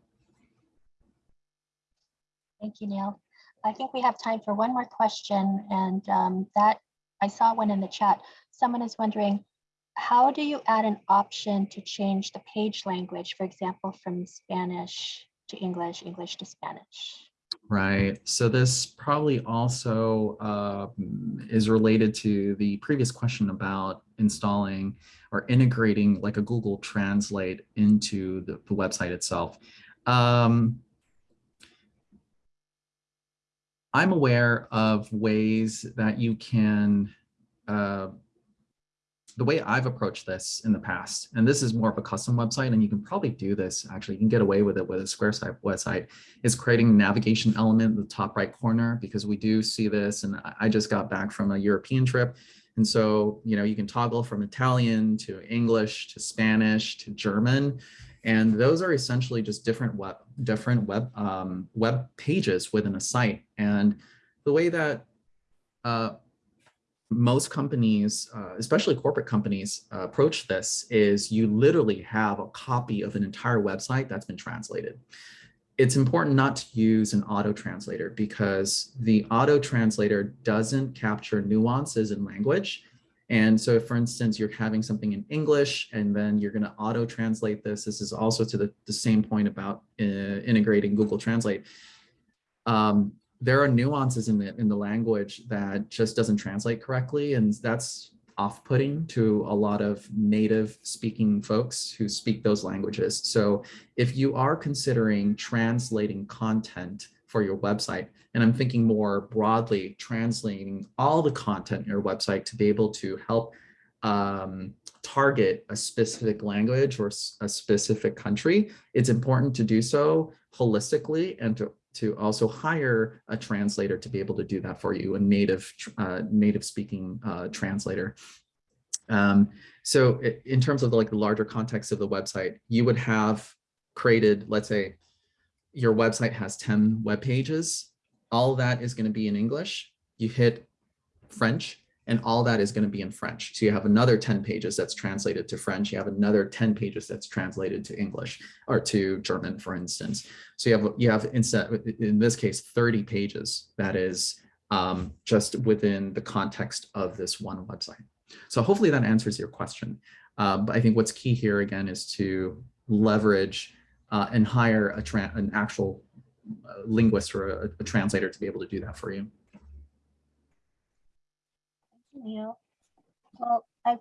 [SPEAKER 1] Thank you, Neil. I think we have time for one more question and um, that I saw one in the chat. Someone is wondering, how do you add an option to change the page language, for example, from Spanish to English, English to Spanish?
[SPEAKER 2] Right. So this probably also uh, is related to the previous question about installing or integrating like a Google Translate into the, the website itself. Um, I'm aware of ways that you can, uh, the way I've approached this in the past, and this is more of a custom website, and you can probably do this, actually, you can get away with it with a Squarespace website, is creating navigation element in the top right corner, because we do see this, and I just got back from a European trip, and so, you know, you can toggle from Italian to English to Spanish to German, and those are essentially just different web, different web, um, web pages within a site. And the way that uh, most companies, uh, especially corporate companies, uh, approach this is you literally have a copy of an entire website that's been translated. It's important not to use an auto translator because the auto translator doesn't capture nuances in language and so for instance, you're having something in English and then you're going to auto translate this, this is also to the, the same point about uh, integrating Google Translate. Um, there are nuances in the, in the language that just doesn't translate correctly. And that's off-putting to a lot of native speaking folks who speak those languages. So if you are considering translating content for your website. And I'm thinking more broadly, translating all the content in your website to be able to help um, target a specific language or a specific country. It's important to do so holistically and to, to also hire a translator to be able to do that for you, a native, uh, native speaking uh, translator. Um, so in terms of like the larger context of the website, you would have created, let's say, your website has 10 web pages. All that is going to be in English. You hit French and all that is going to be in French. So you have another 10 pages that's translated to French. You have another 10 pages that's translated to English or to German, for instance. So you have, you have instead, in this case, 30 pages that is um, just within the context of this one website. So hopefully that answers your question. Uh, but I think what's key here again is to leverage uh, and hire a an actual uh, linguist or a, a translator to be able to do that for you.
[SPEAKER 1] Thank you, Neil. Well, I,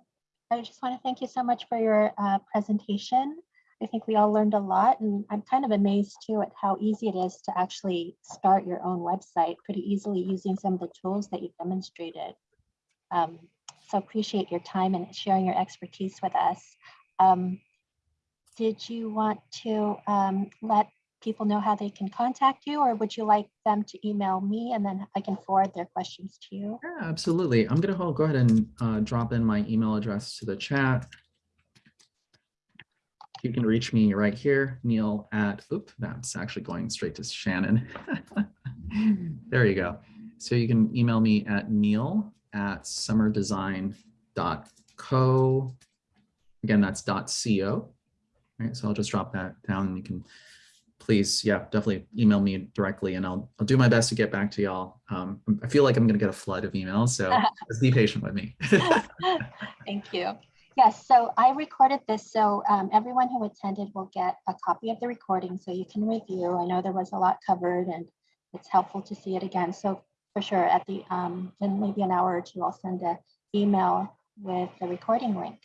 [SPEAKER 1] I just want to thank you so much for your uh, presentation. I think we all learned a lot and I'm kind of amazed too at how easy it is to actually start your own website pretty easily using some of the tools that you've demonstrated. Um, so appreciate your time and sharing your expertise with us. Um, did you want to um, let people know how they can contact you or would you like them to email me and then I can forward their questions to you?
[SPEAKER 2] Yeah, absolutely. I'm gonna go ahead and uh, drop in my email address to the chat. You can reach me right here, Neil at, oop, that's actually going straight to Shannon. There you go. So you can email me at neil at summerdesign.co. Again, that's .co. Right, so I'll just drop that down and you can please, yeah, definitely email me directly and I'll, I'll do my best to get back to y'all. Um, I feel like I'm gonna get a flood of emails, so just be patient with me.
[SPEAKER 1] Thank you. Yes, so I recorded this, so um, everyone who attended will get a copy of the recording so you can review. I know there was a lot covered and it's helpful to see it again. So for sure, at the um, in maybe an hour or two, I'll send an email with the recording link.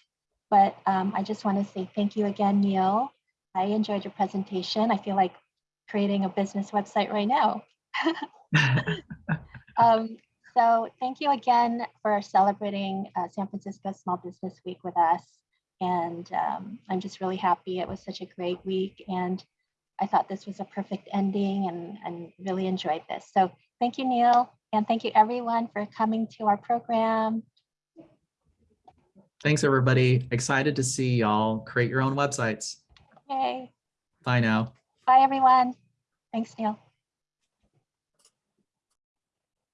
[SPEAKER 1] But um, I just want to say thank you again, Neil. I enjoyed your presentation. I feel like creating a business website right now. Um, so thank you again for celebrating uh, San Francisco Small Business Week with us. And um, I'm just really happy. It was such a great week. And I thought this was a perfect ending and, and really enjoyed this. So thank you, Neil. And thank you everyone for coming to our program.
[SPEAKER 2] Thanks, everybody. Excited to see y'all create your own websites.
[SPEAKER 1] Yay.
[SPEAKER 2] Bye now.
[SPEAKER 1] Bye, everyone. Thanks, Neil.